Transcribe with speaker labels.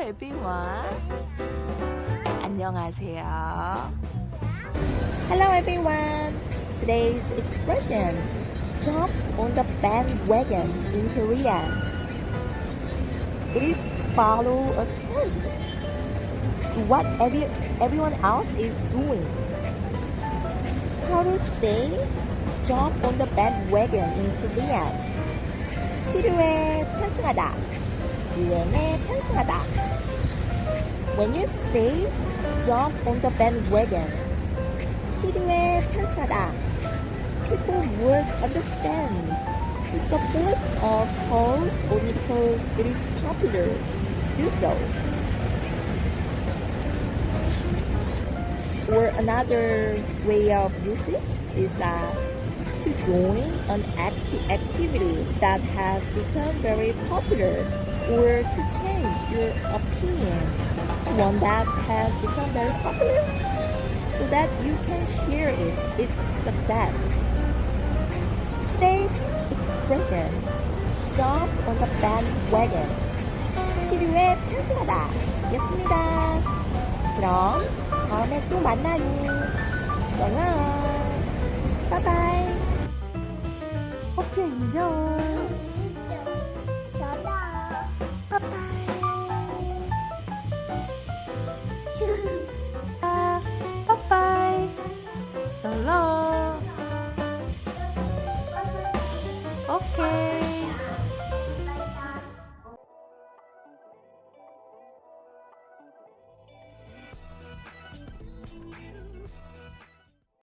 Speaker 1: everyone. 안녕하세요. Hello everyone. Today's expression jump on the bandwagon in Korea. It is follow a trend. What every, everyone else is doing. How to say jump on the bandwagon in Korean? 시류에 편승하다. DMA Pensacola. When you say jump on the bandwagon. Sidney Pensacola. People would understand. To support our cause only because it is popular to do so. Or another way of usage is that to join an act- activity that has become very popular or to change your opinion to one that has become very popular so that you can share it, its success. Today's expression, jump on the bandwagon, 시류에 편승하다 였습니다. 그럼 다음에 또 만나요. So long.